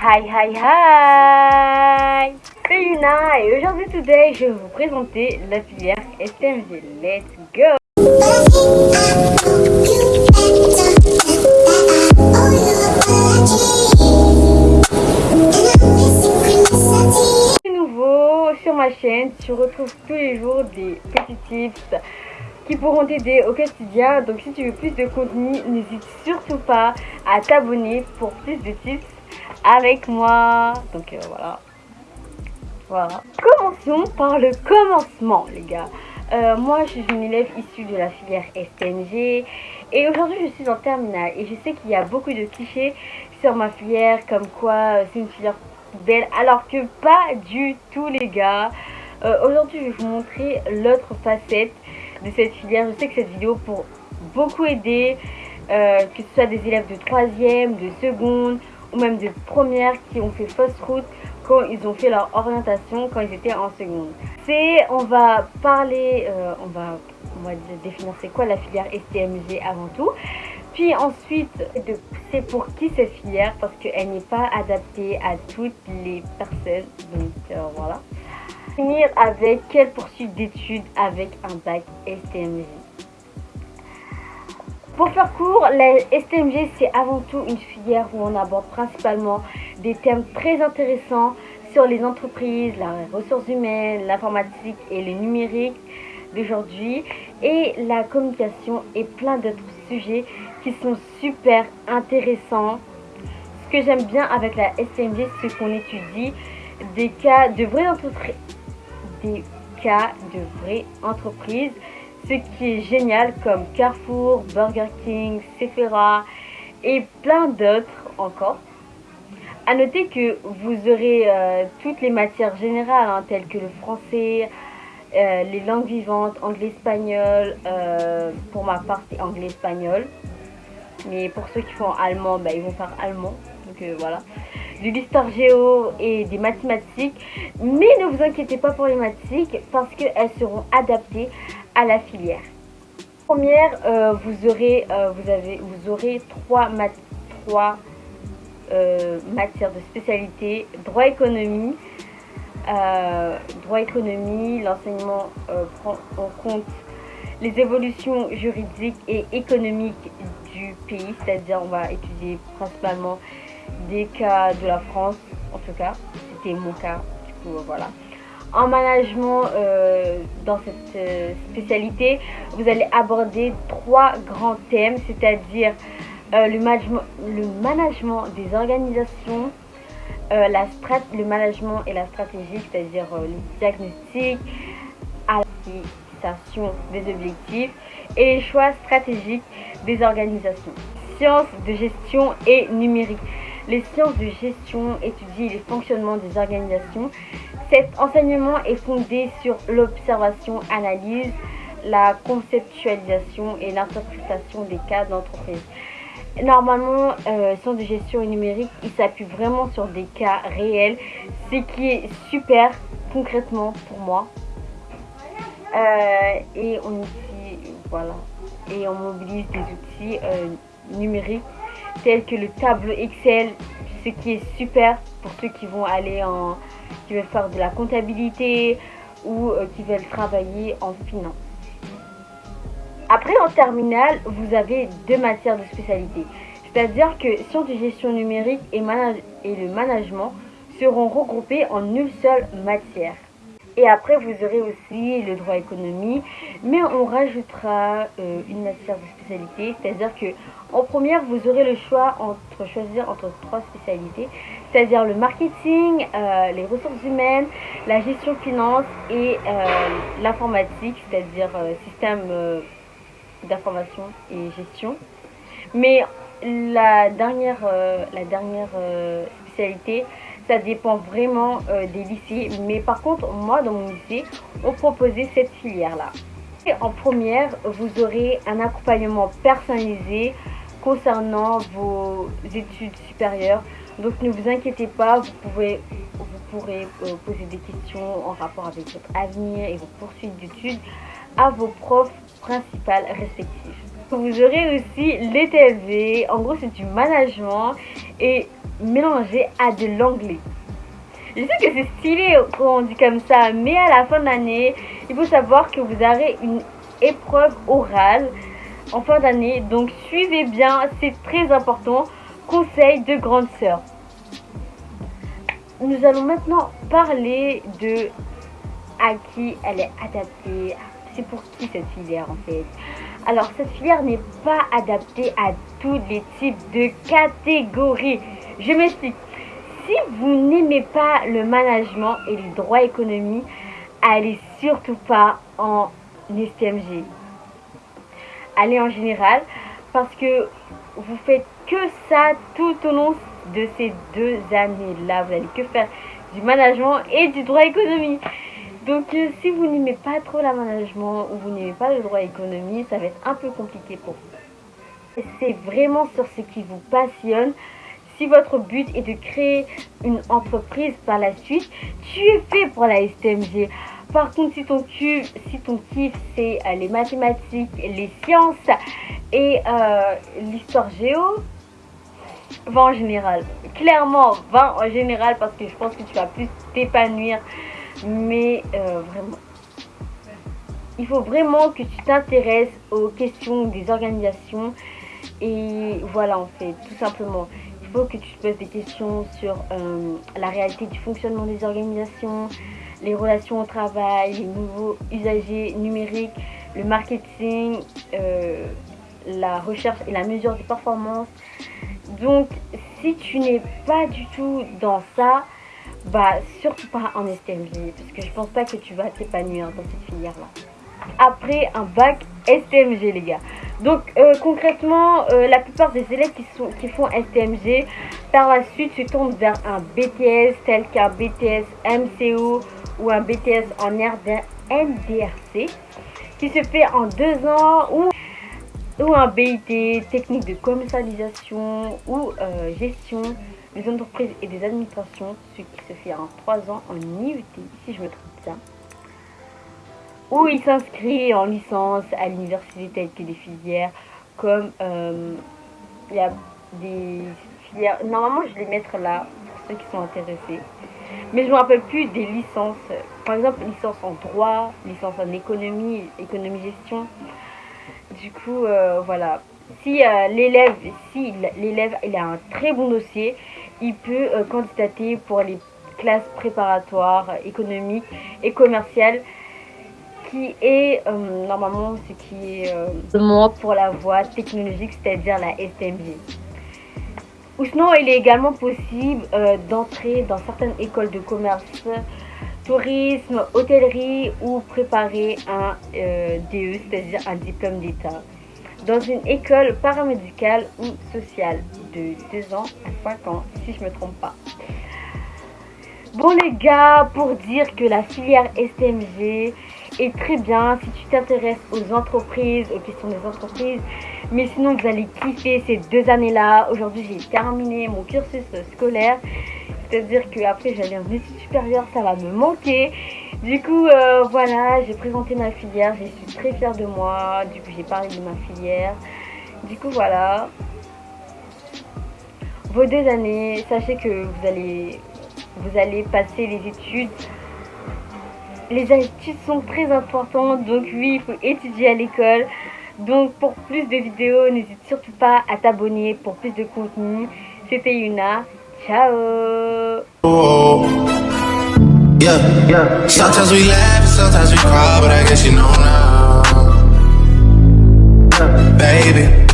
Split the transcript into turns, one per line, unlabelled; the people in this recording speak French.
Hi hi hi C'est Yuna et aujourd'hui today je vais vous présenter la filière STMG. Let's go nouveau sur ma chaîne, tu retrouves tous les jours des petits tips qui pourront t'aider au quotidien. Donc si tu veux plus de contenu, n'hésite surtout pas à t'abonner pour plus de tips avec moi. Donc euh, voilà. Voilà. Commençons par le commencement les gars. Euh, moi je suis une élève issue de la filière STNG et aujourd'hui je suis en terminale et je sais qu'il y a beaucoup de clichés sur ma filière comme quoi euh, c'est une filière belle alors que pas du tout les gars. aujourd'hui je vais vous montrer l'autre facette de cette filière. Je sais que cette vidéo pour beaucoup aider, que ce soit des élèves de troisième, de seconde ou même de première qui ont fait fausse route quand ils ont fait leur orientation quand ils étaient en seconde. C'est, on va parler, euh, on va, on va définir c'est quoi la filière STMG avant tout. Puis ensuite, c'est pour qui cette filière parce qu'elle n'est pas adaptée à toutes les personnes. Donc euh, voilà finir avec quelle poursuite d'études avec un bac STMG. Pour faire court, la STMG c'est avant tout une filière où on aborde principalement des thèmes très intéressants sur les entreprises, les ressources humaines, l'informatique et le numérique d'aujourd'hui et la communication et plein d'autres sujets qui sont super intéressants. Ce que j'aime bien avec la STMG, c'est qu'on étudie des cas de vraies entreprises des cas de vraies entreprises, ce qui est génial comme Carrefour, Burger King, Sephora et plein d'autres encore. A noter que vous aurez euh, toutes les matières générales hein, telles que le français, euh, les langues vivantes, anglais-espagnol, euh, pour ma part c'est anglais-espagnol. Mais pour ceux qui font allemand, bah, ils vont faire allemand. Donc voilà de l'histoire géo et des mathématiques. Mais ne vous inquiétez pas pour les mathématiques parce qu'elles seront adaptées à la filière. Première, euh, vous, aurez, euh, vous, aurez trois, trois euh, matières de spécialité. Droit économie. droit économie, l'enseignement prend en compte les évolutions juridiques et économiques du pays, c'est-à-dire on va étudier principalement des cas de la France, en tout cas, c'était mon cas, du coup voilà. En management, euh, dans cette euh, spécialité, vous allez aborder trois grands thèmes, c'est-à-dire euh, le, management, le management des organisations, la strat le management et la stratégie, c'est-à-dire le diagnostic, à la des objectifs et les choix stratégiques des organisations. Sciences de gestion et numérique. Les sciences de gestion étudient les fonctionnements des organisations. Cet enseignement est fondé sur l'observation-analyse, la conceptualisation et l'interprétation des cas d'entreprise. Normalement, euh, sciences de gestion et numérique, il s'appuie vraiment sur des cas réels, ce qui est super concrètement pour moi. Euh, et on voilà, et on mobilise des outils euh, numériques tels que le tableau Excel, ce qui est super pour ceux qui vont aller en, qui veulent faire de la comptabilité ou euh, qui veulent travailler en finance. Après, en terminale, vous avez deux matières de spécialité. C'est-à-dire que sciences de gestion numérique et, et le management seront regroupés en une seule matière. Et après, vous aurez aussi le droit économie, mais on rajoutera euh, une matière de spécialité, c'est-à-dire que en première, vous aurez le choix entre choisir entre trois spécialités, c'est-à-dire le marketing, euh, les ressources humaines, la gestion finance et euh, l'informatique, c'est-à-dire système d'information et gestion. Mais la dernière, la dernière spécialité, ça dépend vraiment euh, des lycées. Mais par contre, moi, dans mon lycée, on proposait cette filière-là. En première, vous aurez un accompagnement personnalisé concernant vos études supérieures. Donc ne vous inquiétez pas, vous, pouvez, vous pourrez euh, poser des questions en rapport avec votre avenir et vos poursuites d'études à vos profs principales respectifs. Vous aurez aussi l'ETV, en gros c'est du management et mélanger à de l'anglais. Je sais que c'est stylé quand on dit comme ça, mais à la fin de l'année, il faut savoir que vous aurez une épreuve orale en fin d'année. Donc suivez bien, c'est très important. Conseil de grande sœur. Nous allons maintenant parler de à qui elle est adaptée. C'est pour qui cette filière en fait? Alors cette filière n'est pas adaptée à tous les types de catégories. Je m'explique si vous n'aimez pas le management et les droits économiques, allez surtout pas en STMG. Allez en général parce que vous faites que ça tout au long de ces deux années-là. Vous allez que faire du management et du droit économique. Donc euh, si vous n'aimez pas trop le management ou vous n'aimez pas le droit économique, ça va être un peu compliqué pour vous. C'est vraiment sur ce qui vous passionne si votre but est de créer une entreprise par la suite, tu es fait pour la STMG. Par contre, si ton, kiff, si ton kiff, c'est euh, les mathématiques, les sciences et euh, l'histoire géo, va en général. Clairement, va en général parce que je pense que tu vas plus t'épanouir. Mais euh, vraiment, il faut vraiment que tu t'intéresses aux questions des organisations. Et voilà, en fait, tout simplement il faut que tu te poses des questions sur euh, la réalité du fonctionnement des organisations, les relations au travail, les nouveaux usagers numériques, le marketing, euh, la recherche et la mesure des performances. Donc, si tu n'es pas du tout dans ça, bah surtout pas en STMG, parce que je pense pas que tu vas t'épanouir dans cette filière-là. Après un bac STMG, les gars. Donc euh, concrètement, euh, la plupart des élèves qui, font STMG, par la suite se tournent vers un BTS tel qu'un BTS MCO ou un BTS en NDRC qui se fait en deux ans ou, ou un BIT technique de commercialisation ou euh, gestion des entreprises et des administrations, ce qui se fait en trois ans en IUT si je me trompe bien où il s'inscrit en licence à l'université telle que des filières comme euh, il y a des filières normalement je vais les mettre là pour ceux qui sont intéressés. Mais je me rappelle plus des licences par exemple licence en droit licence en économie économie gestion. Du coup euh, voilà. Si euh, l'élève si l'élève il a un très bon dossier il peut candidater pour les classes préparatoires économiques et commerciales qui est euh, normalement ce qui est euh, pour la voie technologique, c'est-à-dire la STMG. Ou sinon, il est également possible euh, d'entrer dans certaines écoles de commerce, tourisme, hôtellerie ou préparer un DE, c'est-à-dire un diplôme d'État, dans une école paramédicale ou sociale de 2 ans à 5 ans, si je ne me trompe pas. Bon les gars, pour dire que la filière STMG est très bien si tu t'intéresses aux entreprises, aux questions des entreprises. Mais sinon, vous allez kiffer ces deux années-là. Aujourd'hui, j'ai terminé mon cursus scolaire. C'est-à-dire qu'après, j'allais en études supérieures, ça va me manquer. Du coup, euh, voilà, j'ai présenté ma filière. Je suis très fière de moi. Du coup, j'ai parlé de ma filière. Du coup, voilà. Vos deux années, sachez que vous allez, vous allez passer les études. Les études sont très importantes, donc oui, il faut étudier à l'école. Donc pour plus de vidéos, n'hésite surtout pas à t'abonner pour plus de contenu. C'était Yuna, ciao Baby.